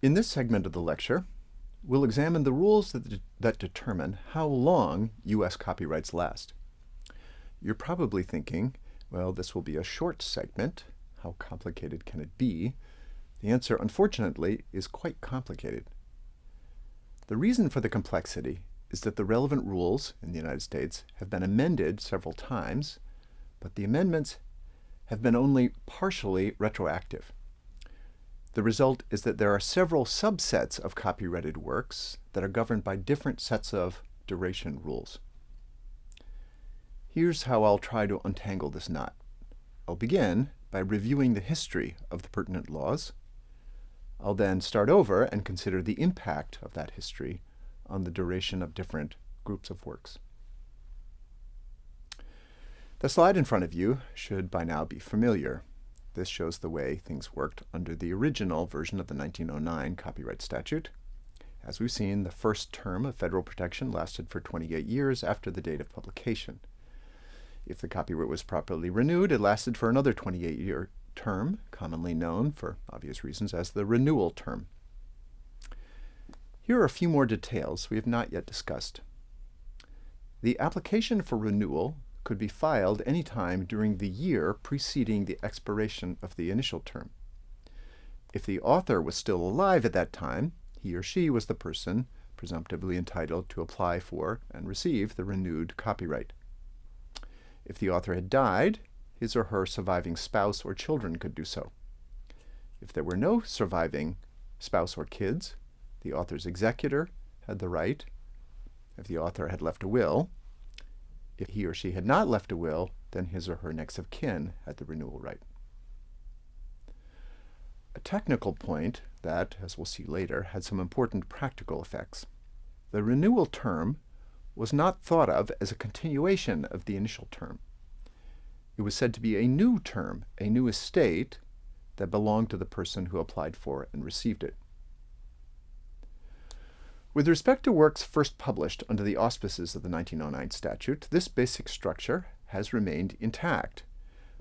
In this segment of the lecture, we'll examine the rules that, de that determine how long U.S. copyrights last. You're probably thinking, well, this will be a short segment. How complicated can it be? The answer, unfortunately, is quite complicated. The reason for the complexity is that the relevant rules in the United States have been amended several times, but the amendments have been only partially retroactive. The result is that there are several subsets of copyrighted works that are governed by different sets of duration rules. Here's how I'll try to untangle this knot. I'll begin by reviewing the history of the pertinent laws. I'll then start over and consider the impact of that history on the duration of different groups of works. The slide in front of you should by now be familiar. This shows the way things worked under the original version of the 1909 copyright statute. As we've seen, the first term of federal protection lasted for 28 years after the date of publication. If the copyright was properly renewed, it lasted for another 28-year term, commonly known, for obvious reasons, as the renewal term. Here are a few more details we have not yet discussed. The application for renewal could be filed any time during the year preceding the expiration of the initial term. If the author was still alive at that time, he or she was the person presumptively entitled to apply for and receive the renewed copyright. If the author had died, his or her surviving spouse or children could do so. If there were no surviving spouse or kids, the author's executor had the right, if the author had left a will, if he or she had not left a will, then his or her next of kin had the renewal right. A technical point that, as we'll see later, had some important practical effects. The renewal term was not thought of as a continuation of the initial term. It was said to be a new term, a new estate that belonged to the person who applied for and received it. With respect to works first published under the auspices of the 1909 statute, this basic structure has remained intact,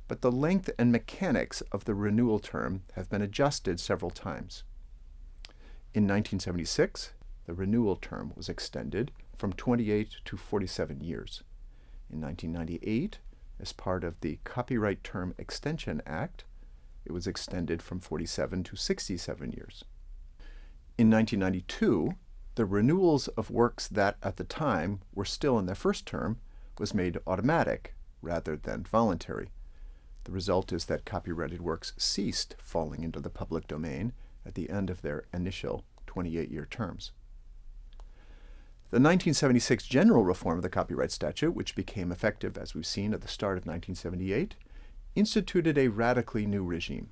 but the length and mechanics of the renewal term have been adjusted several times. In 1976, the renewal term was extended from 28 to 47 years. In 1998, as part of the Copyright Term Extension Act, it was extended from 47 to 67 years. In 1992, the renewals of works that at the time were still in their first term was made automatic rather than voluntary. The result is that copyrighted works ceased falling into the public domain at the end of their initial 28-year terms. The 1976 general reform of the copyright statute, which became effective, as we've seen, at the start of 1978, instituted a radically new regime.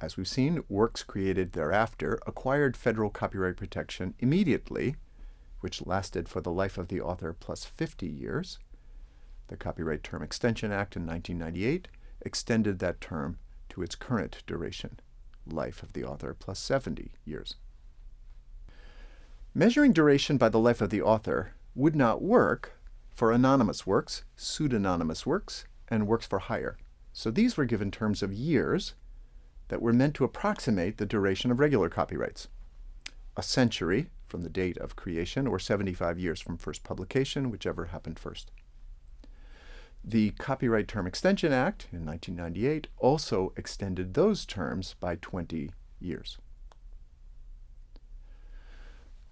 As we've seen, works created thereafter acquired federal copyright protection immediately, which lasted for the life of the author plus 50 years. The Copyright Term Extension Act in 1998 extended that term to its current duration, life of the author plus 70 years. Measuring duration by the life of the author would not work for anonymous works, pseudonymous works, and works for hire. So these were given terms of years that were meant to approximate the duration of regular copyrights. A century from the date of creation or 75 years from first publication, whichever happened first. The Copyright Term Extension Act in 1998 also extended those terms by 20 years.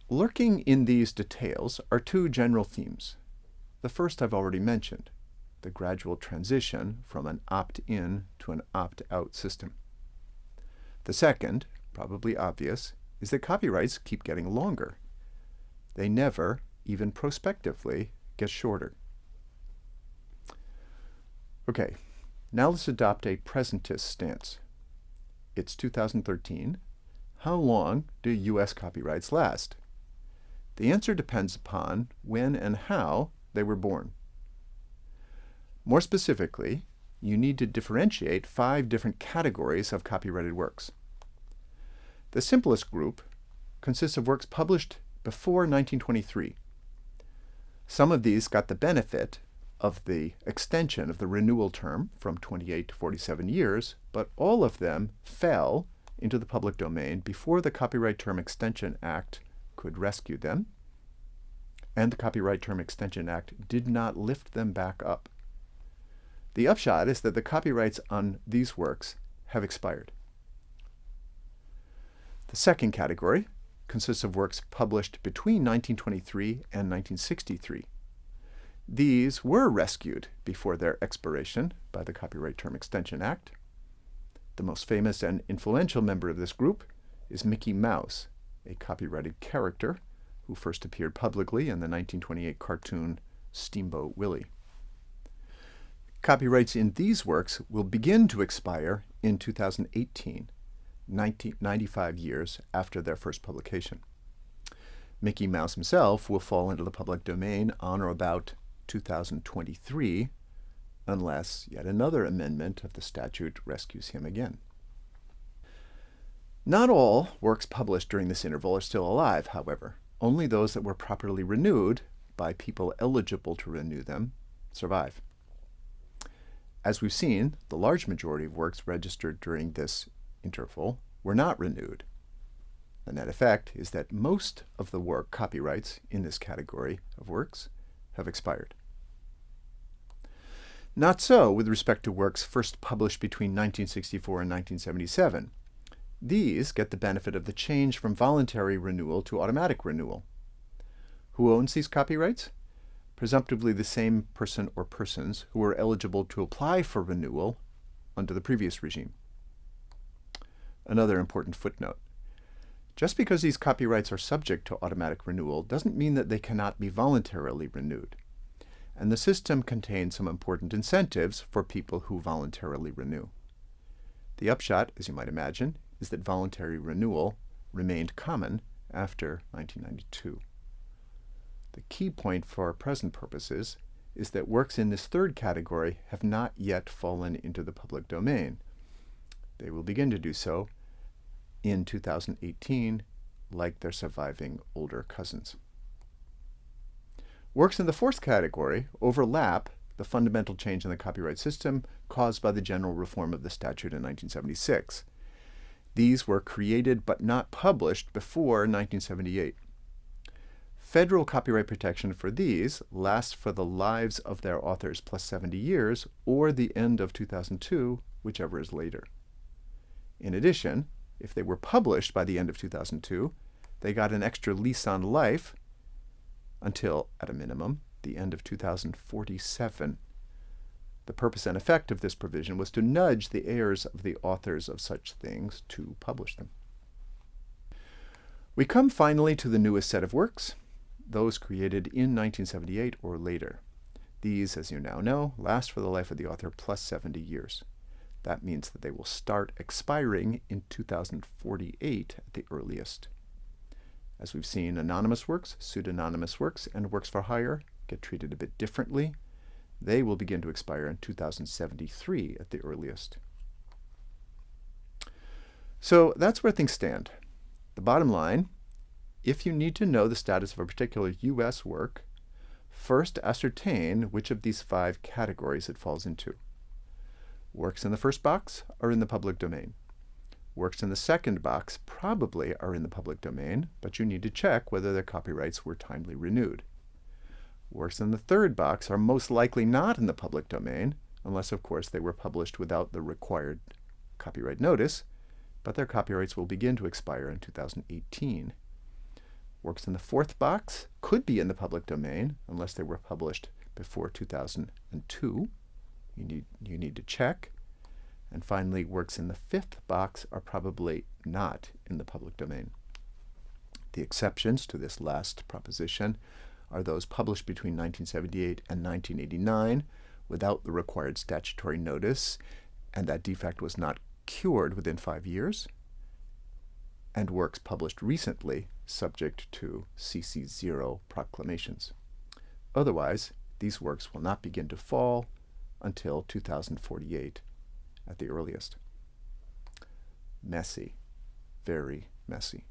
Lurking in these details are two general themes. The first I've already mentioned, the gradual transition from an opt-in to an opt-out system. The second, probably obvious, is that copyrights keep getting longer. They never, even prospectively, get shorter. Okay, now let's adopt a presentist stance. It's 2013. How long do U.S. copyrights last? The answer depends upon when and how they were born. More specifically, you need to differentiate five different categories of copyrighted works. The simplest group consists of works published before 1923. Some of these got the benefit of the extension of the renewal term from 28 to 47 years, but all of them fell into the public domain before the Copyright Term Extension Act could rescue them, and the Copyright Term Extension Act did not lift them back up. The upshot is that the copyrights on these works have expired. The second category consists of works published between 1923 and 1963. These were rescued before their expiration by the Copyright Term Extension Act. The most famous and influential member of this group is Mickey Mouse, a copyrighted character who first appeared publicly in the 1928 cartoon Steamboat Willie. Copyrights in these works will begin to expire in 2018, 90, 95 years after their first publication. Mickey Mouse himself will fall into the public domain on or about 2023, unless yet another amendment of the statute rescues him again. Not all works published during this interval are still alive, however. Only those that were properly renewed by people eligible to renew them survive. As we've seen, the large majority of works registered during this interval were not renewed. The net effect is that most of the work copyrights in this category of works have expired. Not so with respect to works first published between 1964 and 1977. These get the benefit of the change from voluntary renewal to automatic renewal. Who owns these copyrights? Presumptively the same person or persons who were eligible to apply for renewal under the previous regime. Another important footnote. Just because these copyrights are subject to automatic renewal doesn't mean that they cannot be voluntarily renewed. And the system contains some important incentives for people who voluntarily renew. The upshot, as you might imagine, is that voluntary renewal remained common after 1992. The key point for our present purposes is that works in this third category have not yet fallen into the public domain. They will begin to do so in 2018, like their surviving older cousins. Works in the fourth category overlap the fundamental change in the copyright system caused by the general reform of the statute in 1976. These were created but not published before 1978. Federal copyright protection for these lasts for the lives of their authors plus 70 years or the end of 2002, whichever is later. In addition, if they were published by the end of 2002, they got an extra lease on life until, at a minimum, the end of 2047. The purpose and effect of this provision was to nudge the heirs of the authors of such things to publish them. We come finally to the newest set of works, those created in 1978 or later. These, as you now know, last for the life of the author plus 70 years. That means that they will start expiring in 2048 at the earliest. As we've seen, anonymous works, pseudonymous works, and works for hire get treated a bit differently. They will begin to expire in 2073 at the earliest. So that's where things stand. The bottom line if you need to know the status of a particular U.S. work, first ascertain which of these five categories it falls into. Works in the first box are in the public domain. Works in the second box probably are in the public domain, but you need to check whether their copyrights were timely renewed. Works in the third box are most likely not in the public domain, unless of course they were published without the required copyright notice, but their copyrights will begin to expire in 2018. Works in the fourth box could be in the public domain unless they were published before 2002. You need, you need to check. And finally, works in the fifth box are probably not in the public domain. The exceptions to this last proposition are those published between 1978 and 1989 without the required statutory notice, and that defect was not cured within five years, and works published recently subject to CC0 proclamations. Otherwise, these works will not begin to fall until 2048 at the earliest. Messy, very messy.